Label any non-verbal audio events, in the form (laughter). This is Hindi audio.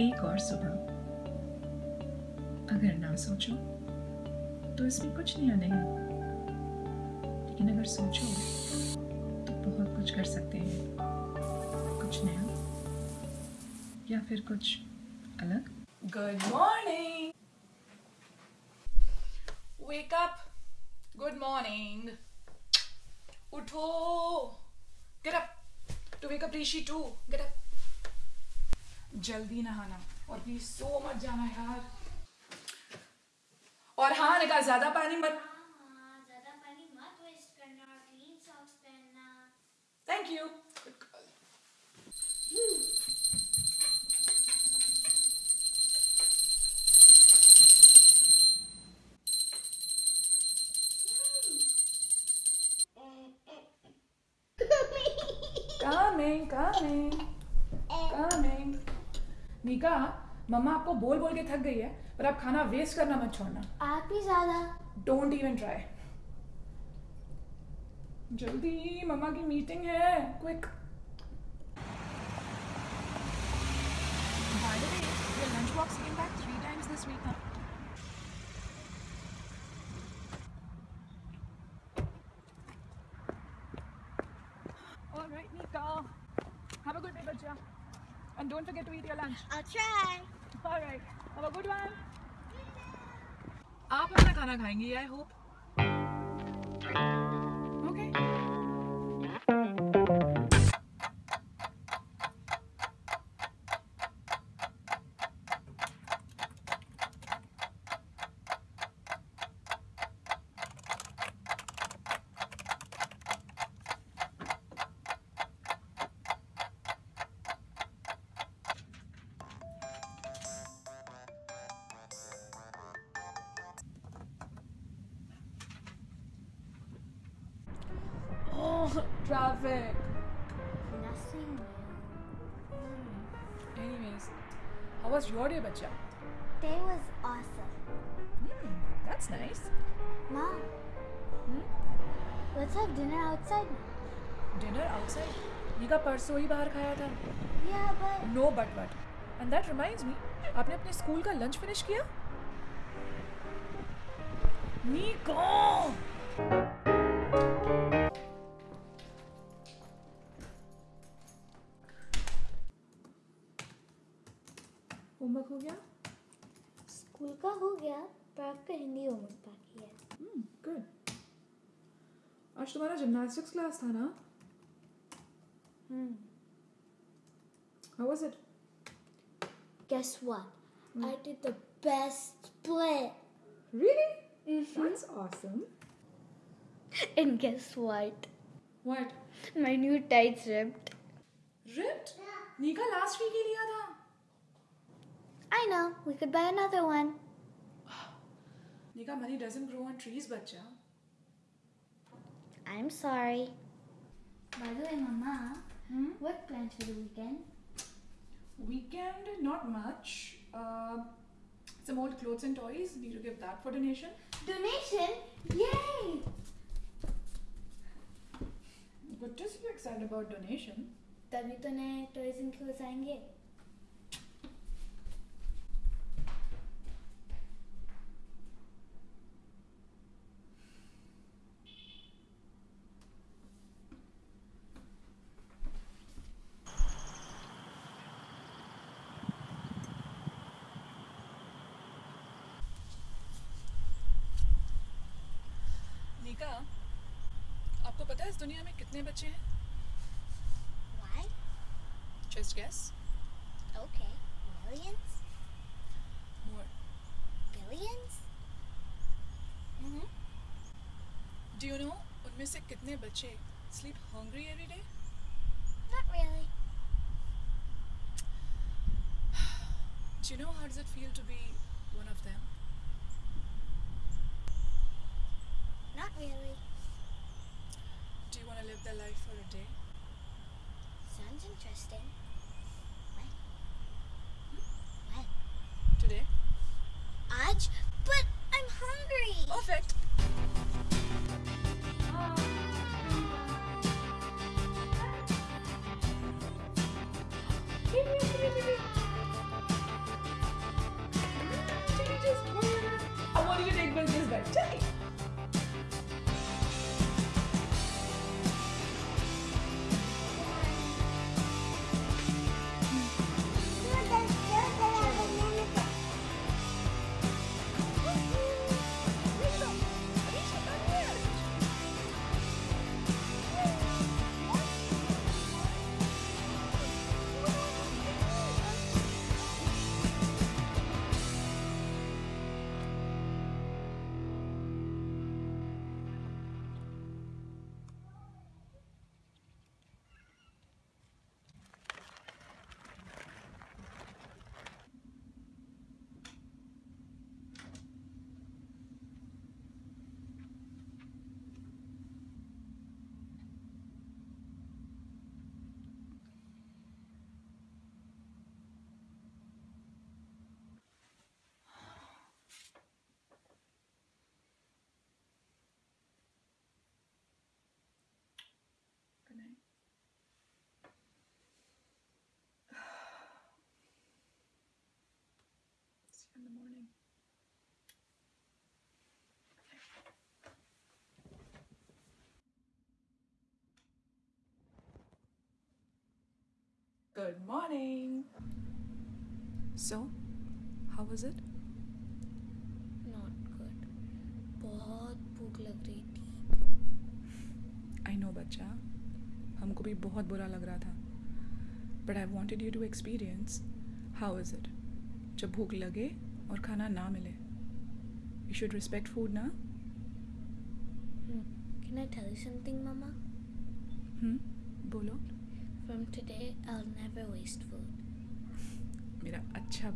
एक और सुबह। अगर ना सोचो तो इसमें कुछ नया नहीं। लेकिन अगर सोचो तो बहुत कुछ कर सकते हैं। कुछ नया? या फिर कुछ अलग? Good morning wake up good morning उठो! Get up to wake up Rishi to get up जल्दी नहाना। और प्लीज़ सो मत जाना यार। और हाँ निकाल ज़्यादा पानी मत हाँ, ज़्यादा पानी मत वेस्ट करना और क्लीन सॉक्स पहनना। Thank you (laughs) Coming, coming, coming. Mika mama आपको बोल बोल के थक गई है पर आप खाना वेस्ट करना मत छोड़ना। आप ही ज़्यादा। डोंट इवन ट्राई जल्दी मम्मा की मीटिंग है quick Yeah. And don't forget to eat your lunch. I'll try All right. Have a good one. आप अपना खाना खाएँगी I hope traffic. nothing Anyways, how was your day, bacha? day was awesome Hmm, that's nice. mom Hmm? let's have dinner outside Dinner outside? Nika परसों ही बाहर खाया था yeah but no but but and that reminds me आपने अपने स्कूल का लंच फिनिश किया नीको होमवर्क हो गया? स्कूल का हो गया पर आपका हिंदी होमवर्क बाकी है। गुड आज तुम्हारा जिमनास्टिक्स क्लास था ना? Hmm. How was it guess what? I did the best split. Really that's awesome and guess what? What my new tights ripped. Ripped Nika last week ही लिया था। I know we could buy another one (gasps) Nika, money doesn't grow on trees, bacha. I'm sorry by the way mama what plans for the weekend Weekend, not much. Uh, some old clothes and toys. Need to give that for donation. donation yay Good to see you excited about donation. तभी तो नए टॉयज एंड क्लोथ्स आएंगे Nika, आपको पता है इस दुनिया में कितने बच्चे हैं why Just guess. okay millions More. billions mm-hmm. Do you know उनमें से कितने बच्चे sleep hungry every day? not really Do you know how does it feel to be one of them? Not really Do you want to live their life for a day? sounds interesting when hmm? when Today? Aj, but I'm hungry Perfect. Good morning. So, how was it? Not good बहुत भूख लग रही थी। I know, बच्चा। हमको भी बहुत बुरा लग रहा था। But I wanted you to experience how is it जब भूख लगे और खाना ना मिले। यू शुड रिस्पेक्ट फ़ूड ना? Can I tell you something mama हम्म बोलो। from today, I'll never waste food. Mira, acha.